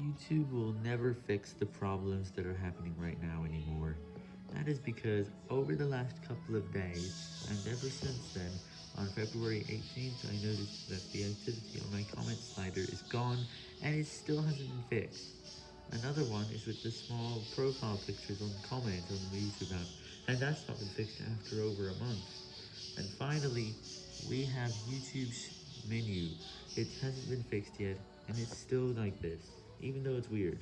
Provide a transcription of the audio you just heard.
YouTube will never fix the problems that are happening right now anymore. That is because over the last couple of days, and ever since then, on February 18th, I noticed that the activity on my comment slider is gone, and it still hasn't been fixed. Another one is with the small profile pictures on comment on the YouTube app, and that's not been fixed after over a month. And finally, we have YouTube's menu. It hasn't been fixed yet, and it's still like this, even though it's weird.